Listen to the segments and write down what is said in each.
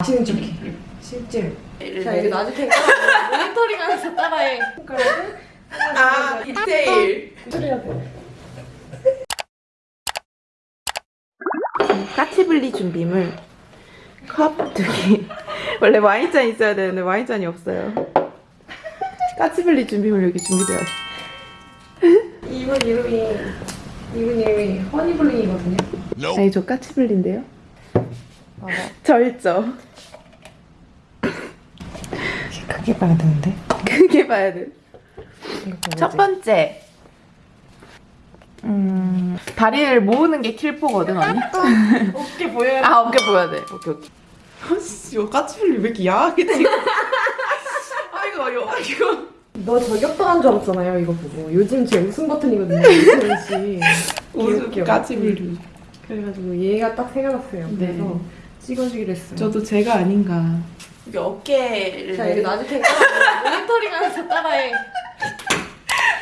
마시는 척해. 실제. 자, 여기 놔줄 테니까 모니터링 하면서 따라해. 손가락을 아 디테일. 까치블리 준비물 컵 두 개. 원래 와인잔 있어야 되는데 와인잔이 없어요. 까치블리 준비물 여기 준비되어 있어. 이분 이름이 이분 이름이 허니블링이거든요. 아니 저 까치블리인데요. 있죠. 크게 봐야 되는데. 크게 봐야 돼. 첫 번째. 음, 다리를 모으는 게 킬포거든 언니. 어깨 보여야 아 어깨 보여야 돼. 오케이 오케이. 아씨 이거 까치블리 왜 이렇게 야하게 찍어? 아이고 어려워 이거. 너 저격당한 줄 알았잖아요, 이거 보고. 요즘 제 웃음 버튼이거든요, 이소연 씨. 웃음. 까치블리. 그래가지고 얘가 딱 생각났어요. 네. 그래서 찍어주기로 했어요. 저도 제가 아닌가. 여기 어깨를. 자, 여기 놔줄 테니까 모니터링 하면서 따라해.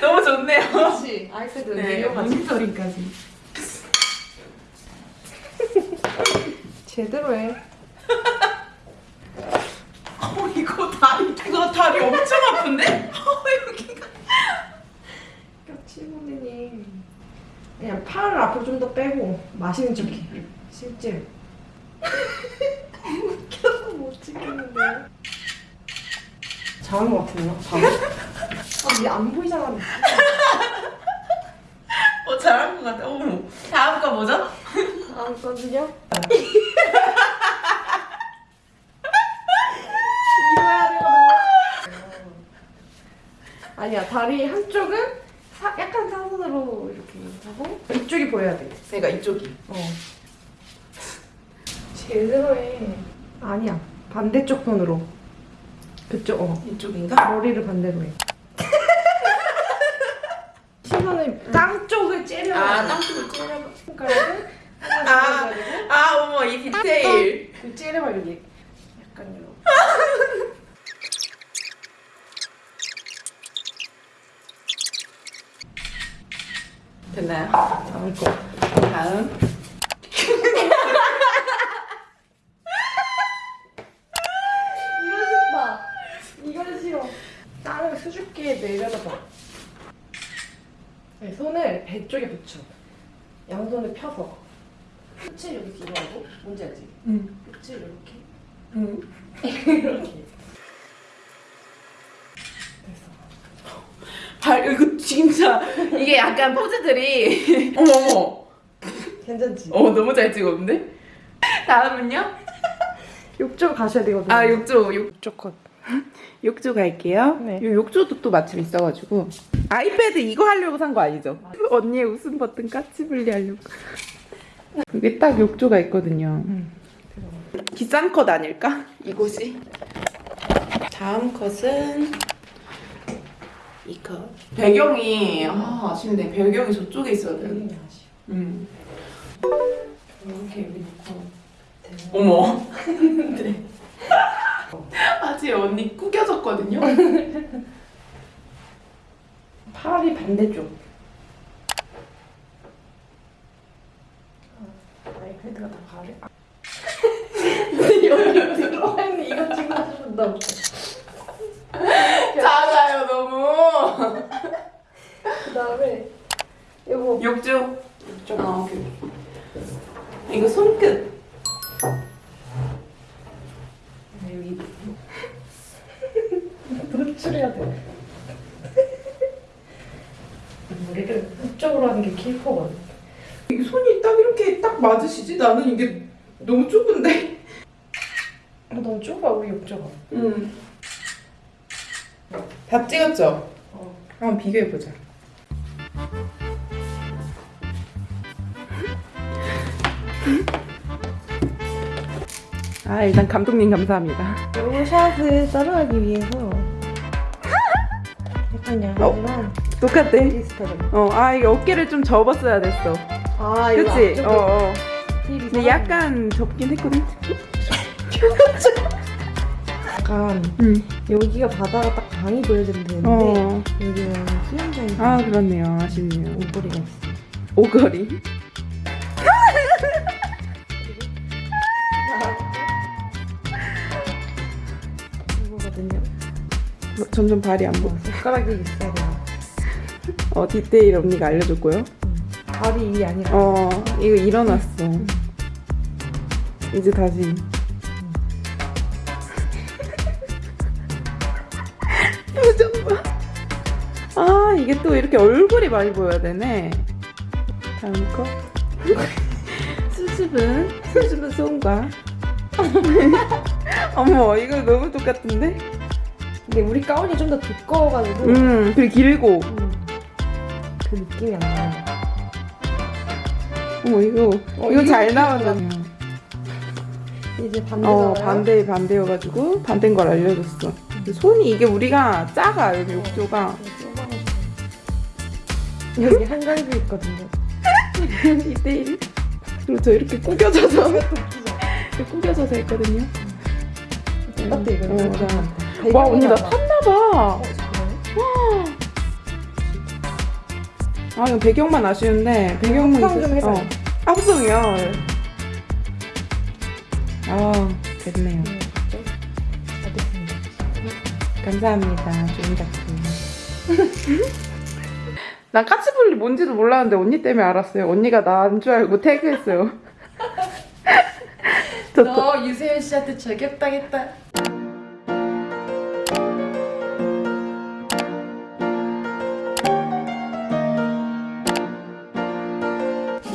너무 좋네요. 그렇지. 아이패드 네. 모니터링까지. 제대로 해. 어 이거 다리 이거 다리 엄청 아픈데? 어 여기가. 그냥 팔을 앞으로 좀 더 빼고 마시는 척해. 실제. 웃겨서 못 찍겠는 데. 잘한 것 같은데요? 아, 이게 안 보이잖아. 어 잘한 것 같아. 어머. 다음 거 뭐죠? 다음 거는요? 이거 해야 되거든요. 아니야, 다리 한쪽은 사- 약간 사선으로 이렇게 하고 이쪽이 보여야 돼. 내가 이쪽이. 어. 제대로 해. 아니야, 반대쪽 손으로. 그쪽, 어. 이쪽인가? 머리를 반대로 해. 시선을 땅 쪽을 째려. 아 땅콩을 찔러봐. 손가락을 아, 아. 아 어머 이 디테일. 그 째려봐 여기. 약간 이런. 됐나요? 다음 거. 다음. 이거 싫다. 이건 싫어. 수줍게 내려다봐. 네, 손을 배 쪽에 붙여. 양손을 펴서. 끝을 여기 뒤로 하고, 뭔지 알지? 응. 끝을 이렇게. 응. 이렇게. 됐어. 발 이거 진짜 이게 약간 포즈들이 어머 어머. 괜찮지? 어 너무 잘 찍었는데? 다음은요? 욕조 가셔야 되거든요. 아 욕조 욕 욕조 컷. 욕조 갈게요. 네. 이 욕조도 또 마침 있어가지고 아이패드 이거 하려고 산 거 아니죠? 언니의 웃음 버튼 까치블리 하려고. 여기 딱 욕조가 있거든요. 응. 비싼 컷 아닐까? 이곳이. 다음 컷은 이 컷. 배경이 아 아쉽네. 배경이 저쪽에 있어야 돼. 되게 아쉬워. 음. 이렇게 여기 놓고. 어머. 네. 아직 언니 구겨졌거든요. 팔이 반대쪽. 아, 아이패드가 다 가려. 아. 여기 들어와 있는 이거 찍어준다고. 작아요 너무. 그 다음에 이거 욕조. 좀아 오케이. 이거 손끝. 노출해야 돼. 머리를 이쪽으로 하는 게 킬퍼거든. 이게 손이 딱 이렇게 딱 맞으시지? 나는 이게 너무 좁은데. 어, 너무 좁아 우리 욕조가. 음. 다 찍었죠? 어. 한번 비교해 보자. 아 일단 감독님 감사합니다. 요 샷을 따라하기 위해서 약간 양이랑 똑같대. 비슷하잖아. 어, 아 이게 어깨를 좀 접었어야 됐어. 아 이거 그치? 어, 어. 근데 약간 접긴 했거든. 약간 음. 여기가 바다가 딱 강이 보여지면 되는데 어. 여기는 수영장이 아 그렇네요. 아쉽네요. 오거리가 있어. 오거리. 그리고 점점 발이 안 보여. 손가락이 있어야. 어 디테일 언니가 알려줬고요. 다리 이 아니라. 어 이거 일어났어. 이제 다시. 표정 봐. 아 이게 또 이렇게 얼굴이 많이 보여야 되네. 다음 거. 수줍은 수줍은 손과. 어머 이거 너무 똑같은데? 근데 우리 가운이 좀 더 두꺼워가지고 음 그리고 길고. 음, 그 느낌이 안 나요. 어머 이거 어, 이거 잘 나왔네. 이제 반대잖아요. 어 반대 반대여가지고 반대인 걸 알려줬어. 손이 이게 우리가 작아 여기 욕조가 여기 한가지 있거든요. 이때 그리고 저 이렇게 구겨져서 이렇게 구겨져서 했거든요. 똑같아 이거. 어, 나- 되게 와 언니 나 많아. 탔나 봐. 어, 정말? 아 이거 배경만 아쉬운데 배경만 합성 좀. 해봐요. 어. 합성이요. 아 됐네요. 네? 알겠습니다. 감사합니다. 좋은 작품. 난 까치볼리 뭔지도 몰랐는데 언니 때문에 알았어요. 언니가 나인 줄 알고 태그했어요. 너 유세윤 씨한테 저격당했다.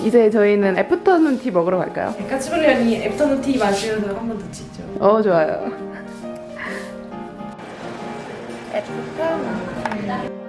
이제 저희는 애프터눈 티 먹으러 갈까요? 까치벌리 언니 애프터눈 티 마시면서 한 번더 찍죠. 어 좋아요. 애프터눈.